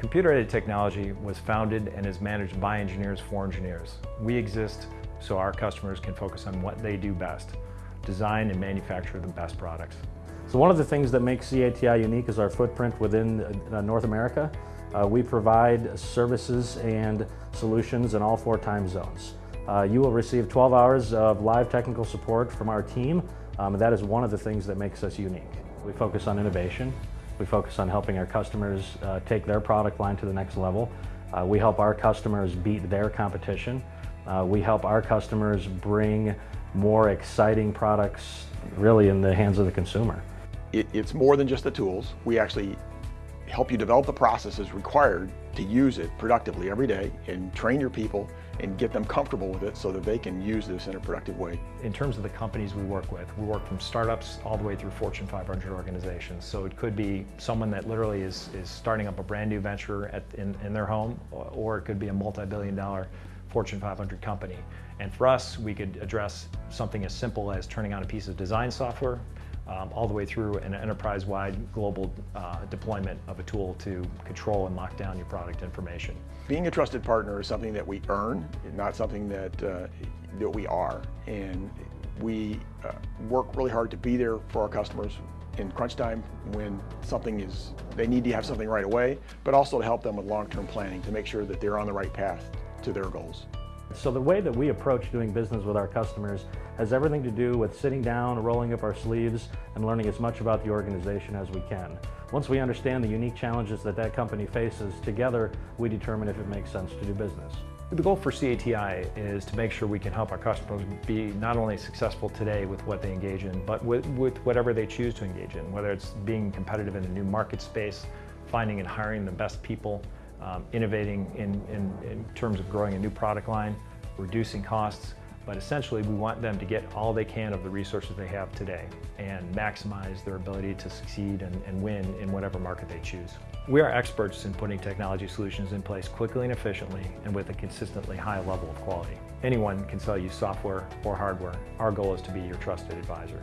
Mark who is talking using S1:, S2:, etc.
S1: Computer-aided technology was founded and is managed by engineers for engineers. We exist so our customers can focus on what they do best, design and manufacture the best products.
S2: So one of the things that makes CATI unique is our footprint within uh, North America. Uh, we provide services and solutions in all four time zones. Uh, you will receive 12 hours of live technical support from our team. Um, that is one of the things that makes us unique. We focus on innovation. We focus on helping our customers uh, take their product line to the next level. Uh, we help our customers beat their competition. Uh, we help our customers bring more exciting products really in the hands of the consumer.
S3: It, it's more than just the tools. We actually help you develop the processes required to use it productively every day and train your people and get them comfortable with it so that they can use this in a productive way.
S1: In terms of the companies we work with, we work from startups all the way through Fortune 500 organizations. So it could be someone that literally is, is starting up a brand new venture at, in, in their home, or it could be a multi-billion dollar Fortune 500 company. And for us, we could address something as simple as turning on a piece of design software, um, all the way through an enterprise-wide global uh, deployment of a tool to control and lock down your product information.
S3: Being a trusted partner is something that we earn, not something that, uh, that we are. And we uh, work really hard to be there for our customers in crunch time when something is, they need to have something right away, but also to help them with long-term planning to make sure that they're on the right path to their goals.
S2: So the way that we approach doing business with our customers has everything to do with sitting down, rolling up our sleeves, and learning as much about the organization as we can. Once we understand the unique challenges that that company faces, together we determine if it makes sense to do business.
S1: The goal for CATI is to make sure we can help our customers be not only successful today with what they engage in, but with, with whatever they choose to engage in, whether it's being competitive in a new market space, finding and hiring the best people, um, innovating in, in, in terms of growing a new product line, reducing costs, but essentially we want them to get all they can of the resources they have today and maximize their ability to succeed and, and, win in whatever market they choose. We are experts in putting technology solutions in place quickly and efficiently and with a consistently high level of quality. Anyone can sell you software or hardware. Our goal is to be your trusted advisor.